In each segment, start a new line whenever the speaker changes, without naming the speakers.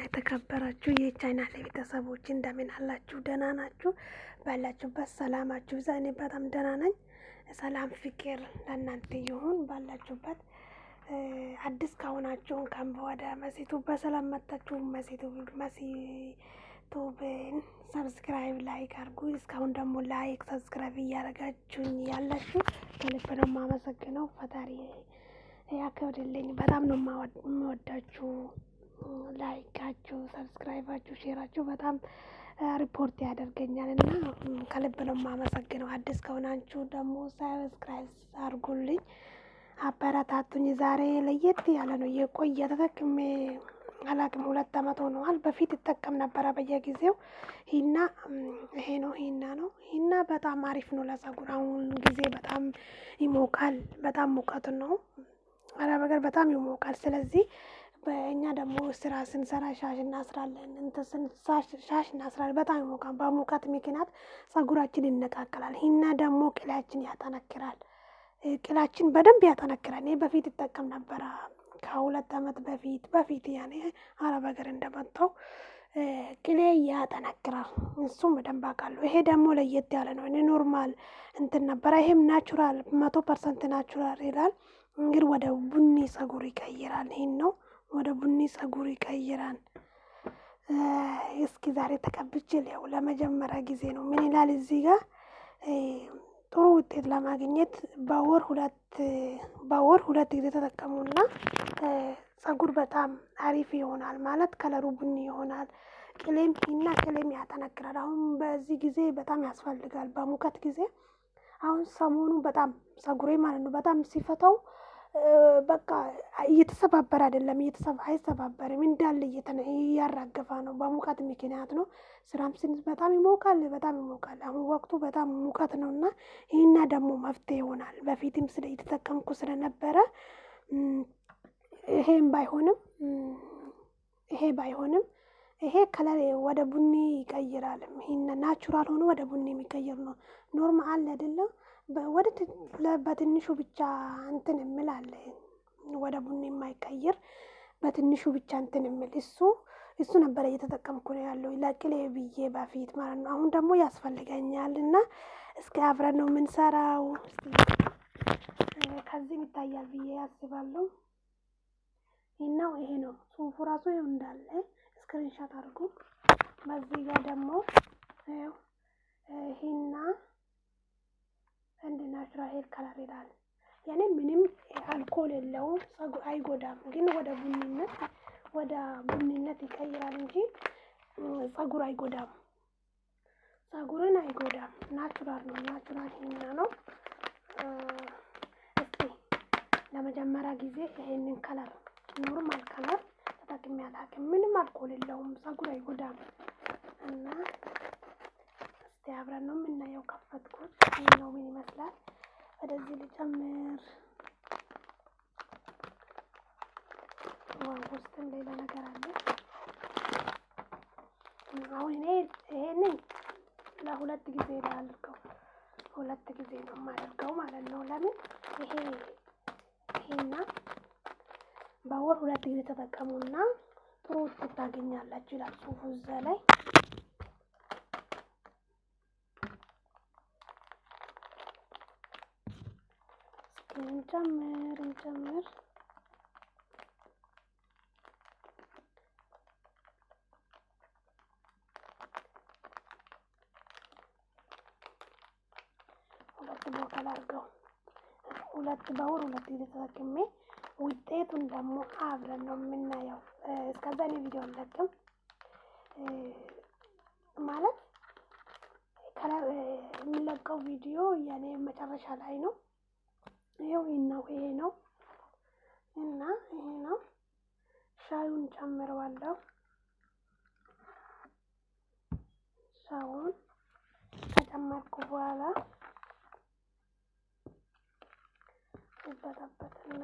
የተከበራችሁ የቻናል ቤተሰቦች እንደምን አላችሁ? ደህና ናችሁ? ባላችሁበት ሰላማችሁ ይብዛ። እኔ በጣም ደህና ነኝ። ሰላም ፍቅር ለእናንተ ይሁን ባላችሁበት። አዲስ ከሆናችሁ እንኳን ወደ መሲቱ በሰላም መጣችሁ። መሲቱ መሲቱብን subscribe like አድርጉ። እስካሁን ደግሞ like subscribe እያደረጋችሁኝ ያላችሁ ከልብ ነው የማመሰግነው። ፈጣሪ ያክብርልኝ። በጣም ነው የምወዳችሁ። like አችሁ፣ subscribe አችሁ፣ share አችሁ በጣም support ያደርገኛል እና ከልብ ነው የማመሰግነው። አዲስ ከሆናችሁ ደግሞ subscribe አድርጉልኝ፣ አበረታቱኝ። ዛሬ ለየት ያለ ነው የቆየ ተጠቅሜ አላቅም። ሁለት ዓመት ሆነዋል። በፊት ይጠቀም ነበረ በየጊዜው ሂና ይሄ ነው ሂና ነው ሂና በጣም አሪፍ ነው ለጸጉር። አሁን ጊዜ በጣም ይሞቃል። በጣም ሙቀት ነው አረብ ሀገር በጣም ይሞቃል። ስለዚህ በእኛ ደግሞ ስራ ስንሰራ ሻሽ እናስራለን፣ ሻሽ እናስራለን። በጣም ይሞቃል። በሙቀት ምክንያት ጸጉራችን ይነቃቀላል። ሂና ደግሞ ቅላችን ያጠነክራል። ቅላችን በደንብ ያጠነክራል። እኔ በፊት ይጠቀም ነበረ ከሁለት ዓመት በፊት በፊት ያኔ አረብ ሀገር እንደመጣው ቅሌ ያጠነክራል። እሱም በደንብ አውቃለሁ። ይሄ ደግሞ ለየት ያለ ነው። እኔ normal እንትን ነበረ። ይሄም natural መቶ percent natural ይላል። እንግዲህ ወደ ቡኒ ጸጉር ይቀይራል። ይህን ነው ወደ ቡኒ ጸጉር ይቀይራል። እስኪ ዛሬ ተቀብቼ ላየው ለመጀመሪያ ጊዜ ነው። ምን ይላል እዚህ ጋር ጥሩ ውጤት ለማግኘት በወር ሁለት በወር ሁለት ጊዜ ተጠቀሙና ጸጉር በጣም አሪፍ ይሆናል። ማለት ከለሩ ቡኒ ይሆናል። ቅሌም እና ቅሌም ያጠነክራል። አሁን በዚህ ጊዜ በጣም ያስፈልጋል። በሙቀት ጊዜ አሁን ሰሞኑ በጣም ጸጉሬ ማለት ነው በጣም ሲፈታው በቃ እየተሰባበረ አይደለም፣ አይሰባበርም እንዳለ እያራገፋ ነው። በሙቀት ምክንያት ነው። ስራም ስንት በጣም ይሞቃል፣ በጣም ይሞቃል። አሁን ወቅቱ በጣም ሙቀት ነው እና ይህና ደግሞ መፍትሄ ይሆናል። በፊትም ስለ እየተጠቀምኩ ስለነበረ ይሄም ባይሆንም ይሄ ባይሆንም ይሄ color ወደ ቡኒ ይቀይራል። ይህን natural ሆኖ ወደ ቡኒ የሚቀይር ነው። normal አይደለም። ወደ በትንሹ ብቻ እንትን የምል አለ ወደ ቡኒ የማይቀይር በትንሹ ብቻ እንትን የምል እሱ እሱ ነበረ እየተጠቀምኩ ነው ያለው ለቅሌ ብዬ በፊት ማለት ነው። አሁን ደግሞ ያስፈልገኛል እና እስኪ አብረን ነው የምንሰራው። ከዚህም ይታያል ብዬ ያስባለሁ። ይህናው ይሄ ነው ጽሁፉ ራሱ ይኸው እንዳለ screenshot አድርጉ። በዚህ ጋር ደግሞ ሂና እንደ natural hair color ይላል። ያኔ ምንም አልኮል የለውም፣ አይጎዳም። ግን ወደ ቡኒነት ወደ ቡኒነት ይቀይራል እንጂ ጸጉር አይጎዳም። ጸጉርን አይጎዳም። natural ነው። natural ሂና ነው። እስቲ ለመጀመሪያ ጊዜ ይሄንን color normal color ተጠቅሜ አላውቅም። ምንም አልኮል የለውም፣ ጸጉር አይጎዳም እና አብረን ነው የምናየው። ከፈትኩት ነው ምን ይመስላል። ወደዚህ ልጨምር። ውስጥም ሌላ ነገር አለ። አሁን እኔ ይሄንን ለሁለት ጊዜ ነው ያልከው፣ ሁለት ጊዜ ነው የማደርገው ማለት ነው። ለምን ይሄ ይሄና በወር ሁለት ጊዜ ተጠቀሙና ጥሩ ውጤት ታገኛላችሁ ይላል ጽሁፉ እዛ ላይ እንጨምር እንጨምር ሁለት ቦታ ላድርገው። ሁለት በወር ሁለት ጊዜ ተጠቅሜ ውጤቱን ደግሞ አብረን ነው የምናየው። እስከዛ እኔ ቪዲዮ አልለቅም ማለት የሚለቀው ቪዲዮ ያኔ መጨረሻ ላይ ነው። ይሄው ነው ይሄ ነው እና ይሄ ነው። ሻዩን ጨምረዋለሁ። ሻዩን ከጨመርኩ በኋላ ይበጠበጥና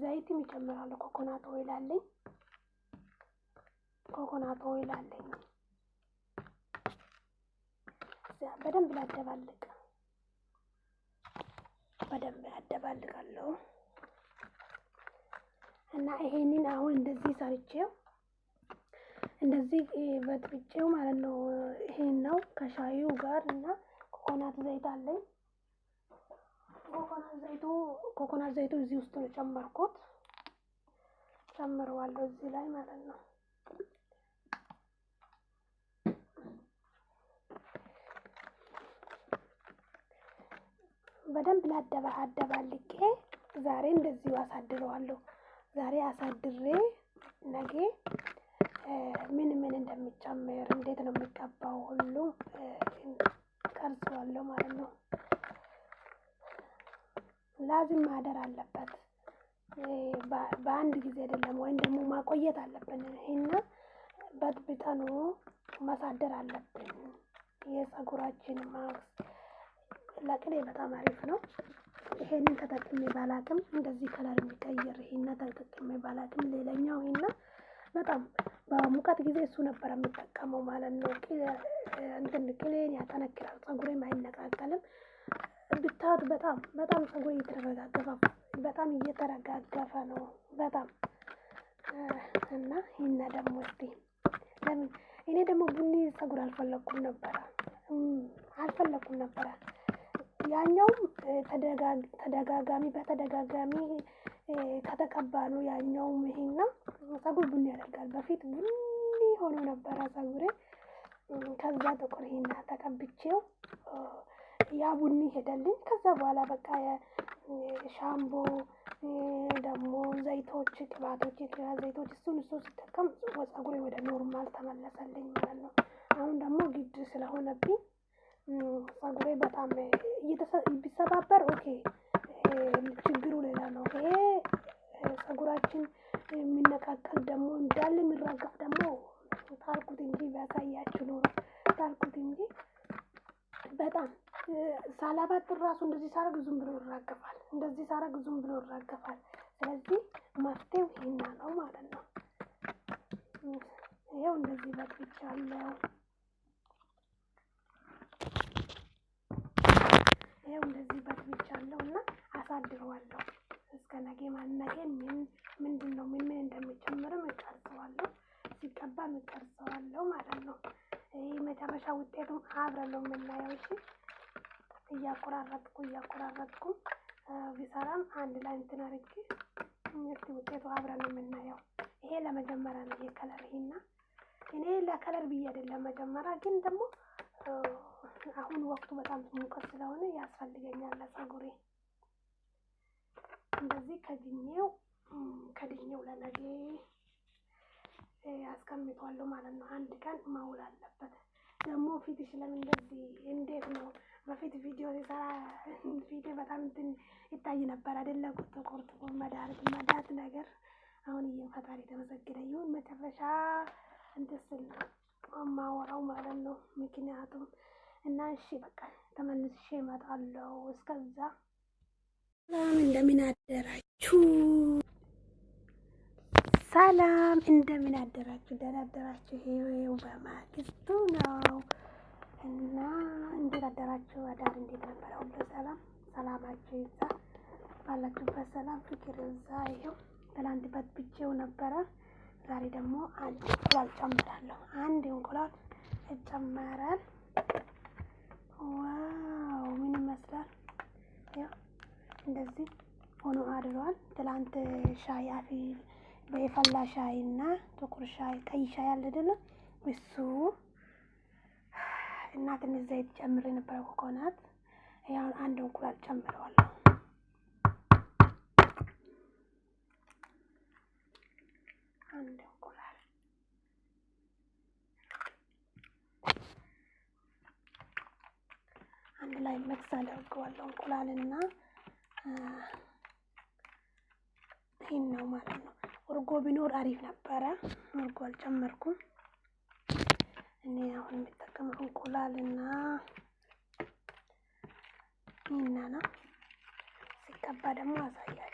ዘይትም ይጨምራለሁ። coconut oil አለኝ። coconut oil አለኝ። በደንብ ላደባልቅ በደንብ ያደባልቃለሁ እና ይሄንን አሁን እንደዚህ ሰርቼው እንደዚህ በጥብጬው ማለት ነው። ይሄን ነው ከሻዩ ጋር እና ኮኮናት ዘይት አለኝ። ኮኮናት ዘይቱ ኮኮናት ዘይቱ እዚህ ውስጥ ነው ጨመርኩት። ጨምረዋለሁ እዚህ ላይ ማለት ነው። በደንብ ላደባ አደባልቄ ዛሬ እንደዚሁ አሳድረዋለሁ። ዛሬ አሳድሬ ነገ ምን ምን እንደሚጨምር እንዴት ነው የሚቀባው ሁሉ ቀርጸዋለሁ ማለት ነው። ላዝም ማደር አለበት። በአንድ ጊዜ አይደለም፣ ወይም ደግሞ ማቆየት አለብን። ይሄና በጥብጠኑ ማሳደር አለብን። የፀጉራችን ማክስ ለቅኔ በጣም አሪፍ ነው። ይሄንን ተጠቅሜ ባላቅም እንደዚህ ከለር የሚቀይር ይሄና ተጠቅሜ ባላቅም፣ ሌላኛው ይሄና በጣም በሙቀት ጊዜ እሱ ነበር የምጠቀመው ማለት ነው። እንትን ቅሌን ያጠነክራል፣ ፀጉሬም አይነቃቀልም። ብታዩት በጣም በጣም ፀጉሬ እየተረጋገፈ በጣም እየተረጋገፈ ነው በጣም እና ይህና ደግሞ እስቲ ለምን እኔ ደግሞ ቡኒ ፀጉር አልፈለኩም ነበረ አልፈለኩም ነበረ። ያኛውም ተደጋጋሚ በተደጋጋሚ ከተቀባ ነው ያኛውም ይሄና ፀጉር ቡኒ ያደርጋል። በፊት ቡኒ ሆኖ ነበረ ፀጉሬ። ከዛ ጥቁር ሂና ተቀብቼው ያ ቡኒ ሄደልኝ። ከዛ በኋላ በቃ ሻምፖ ደግሞ ዘይቶች፣ ቅባቶች፣ የቅባት ዘይቶች እሱን እሱ ሲጠቀም ፀጉሬ ወደ normal ተመለሰልኝ ማለት ነው። አሁን ደግሞ ግድ ስለሆነብኝ ፀጉሬ በጣም ቢሰባበር okay ችግሩ ሌላ ነው። ይሄ ፀጉራችን የሚነቃቀል ደግሞ እንዳለ የሚራገፍ ደግሞ ታልኩት እንጂ ቢያሳያችሁ ኖሮ ታልኩት እንጂ በጣም ሳላባጥር ራሱ እንደዚህ ሳረግ ዝም ብሎ ይራገፋል። እንደዚህ ሳረግ ዝም ብሎ ይራገፋል። ስለዚህ መፍትሄው ይሄና ነው ማለት ነው። ይኸው እንደዚህ በጥብቻለሁ። ይኸው እንደዚህ በጥብቻለሁ እና አሳድረዋለሁ እስከ ነገ ነገ ምን ምንድን ነው ምን ምን እንደሚጨምርም እቀርጸዋለሁ። ሲቀባም እቀርጸዋለሁ ማለት ነው። ይህ መጨረሻ ውጤቱም አብረን ነው የምናየው። እሺ እያቆራረጥኩ እያቆራረጥኩ ቢሰራም አንድ ላይ እንትን አድርጌ እስቲ ውጤቱ አብረን የምናየው። ይሄ ለመጀመሪያ ነው የከለር ይሄና እኔ ለከለር ብዬ አይደለም መጀመሪያ ግን ደግሞ አሁን ወቅቱ በጣም ሙቀት ስለሆነ ያስፈልገኛል ለፀጉሬ። እንደዚህ ከድኜው ከድኜው ለነገ አስቀምጧለሁ ማለት ነው። አንድ ቀን መውል አለበት። ደግሞ ፊትሽ ለምን እንደዚህ እንዴት ነው? በፊት ቪዲዮ ሲሰራ ፊቴ በጣም እንትን ይታይ ነበር አይደለ? ጥቁር ጥቁር መዳት መዳት ነገር። አሁን ይህን ፈጣሪ የተመሰገነ ይሁን። መጨረሻ እንትን ስል ማወራው ማለት ነው። ምክንያቱም እና እሺ በቃ ተመልሼ እመጣለሁ። እስከዛ ሰላም እንደምን አደራችሁ? ሰላም እንደምን አደራችሁ? ደህና አደራችሁ? ይኸው በማግስቱ ነው እና እንዴት አደራችሁ? አዳር እንዴት ነበረ? ሁሉ ሰላም ሰላማችሁ ይዛ ባላችሁበት ሰላም ፍቅር ይዛ። ይኸው ትላንት በጥብጬው ነበረ። ዛሬ ደግሞ አንድ እንቁላል ጨምራለሁ። አንድ እንቁላል ይጨመራል። wow ምን ይመስላል? ያው እንደዚህ ሆኖ አድሯል። ትላንት ሻይ አፊ በየፈላ ሻይ እና ጥቁር ሻይ ቀይ ሻይ አለ አይደለ? እሱ እና ትንሽ ዘይት ጨምሬ ነበረ ኮኮናት። ያው አንድ እንቁላል ጨምረዋለሁ። አንድ እንቁላል አንድ ላይ መክስ አደርገዋለሁ። እንቁላልና ይህን ነው ማለት ነው። እርጎ ቢኖር አሪፍ ነበረ። እርጎ አልጨመርኩም። እኔ አሁን የሚጠቀመው እንቁላልና ነው። ሲቀባ ደግሞ አሳያቸዋለሁ።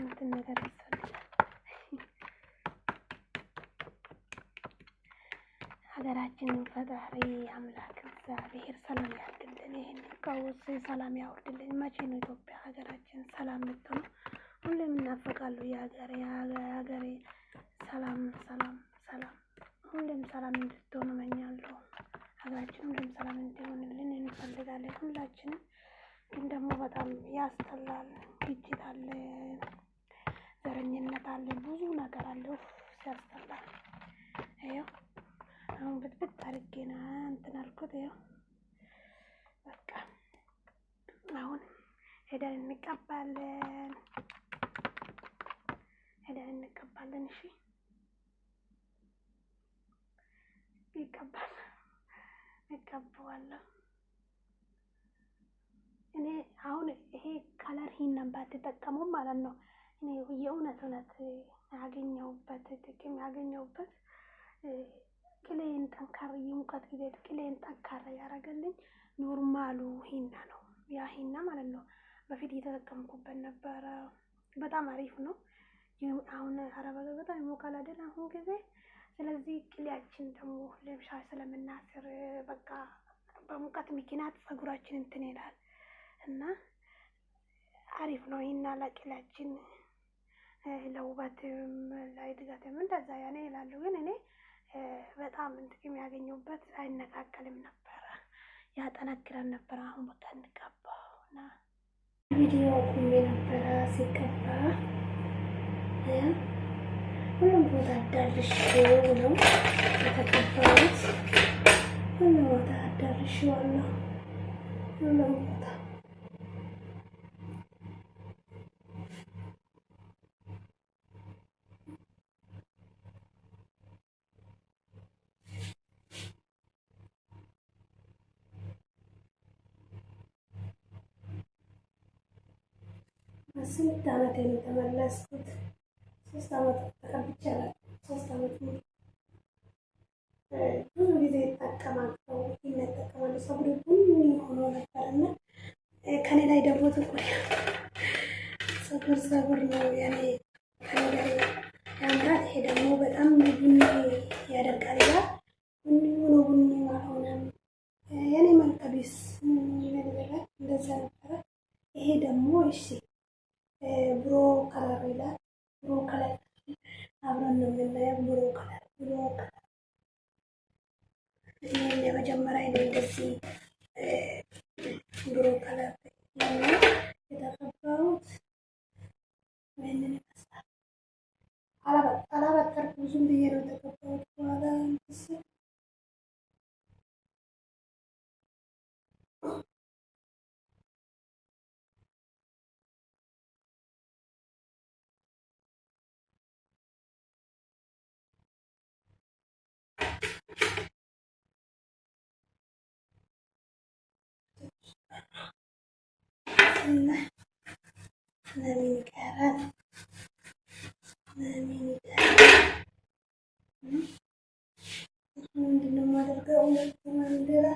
እንትን ነገር ያስፈልጋል። ፈጣሪ አምላክ እግዚአብሔር ሰላም ያድርግልን። ይህን ቀውስ ሰላም ያወርድልን። መቼ ነው ኢትዮጵያ ሀገራችን ሰላም ልትሆኑ? ሁሌም እናፈቃለሁ የሀገሬ የሀገሬ ሰላም ሰላም ሰላም ሁሌም ሰላም እንድትሆኑ እመኛለሁ። ሀገራችን ሁሌም ሰላም እንዲሆንልን እንፈልጋለን ሁላችንም። ግን ደግሞ በጣም ያስጠላል። ግጭት አለ፣ ዘረኝነት አለ፣ ብዙ ነገር አለ። ሲያስጠላ ይኸው አሁን ብጥብጥ አድርጌ ነው እንትን አልኩት። ያው በቃ አሁን ሄደን እንቀባለን፣ ሄደን እንቀባለን። እሺ ይቀባል፣ እቀባዋለሁ። እኔ አሁን ይሄ color ሂናን ባትጠቀሙም ማለት ነው እኔ የእውነት እውነት ያገኘሁበት ጥቅም ያገኘሁበት ቅሌን ጠንካራ የሙቀት ጊዜ ቅሌን ጠንካራ ያደረገልኝ normal ኡ ሂና ነው። ያ ሂና ማለት ነው በፊት እየተጠቀምኩበት ነበረ። በጣም አሪፍ ነው። አሁን አረብ ሀገር በጣም ይሞቃል አይደል አሁን ጊዜ። ስለዚህ ቅሌያችን ደግሞ ልብሻ ስለምናስር በቃ በሙቀት ምክንያት ጸጉራችን እንትን ይላል አሪፍ ነው ሂና ለቅሌያችን ለውበትም ለእድገትም እንደዛ ያኔ ይላሉ ግን እኔ በጣም ጥቅም ያገኘሁበት አይነቃቀልም ነበረ፣ ያጠነክረን ነበረ። አሁን በቃ እንቀባው እና ቪዲዮ ቁሜ ነበረ ሲቀባ ሁሉም ቦታ አዳርሼው ነው የተቀባሁት። ሁሉም ቦታ አዳርሼዋለሁ። ሁሉም ቦታ ስንት ዓመት የተመለስኩት ሶስት ዓመት ተቀብቻለሁ። ሶስት ዓመት ብዙ ጊዜ ይጠቀማለሁ ይጠቀማሉ። ፀጉሬ ቡኒ ሆኖ ነበርና ከኔ ላይ ደግሞ ጥቁር ፀጉር ፀጉር ነው ያኔ ለምን ይቀራል? ለምን ይቀራል? ምንድን ነው የማደርገው? ማንደራ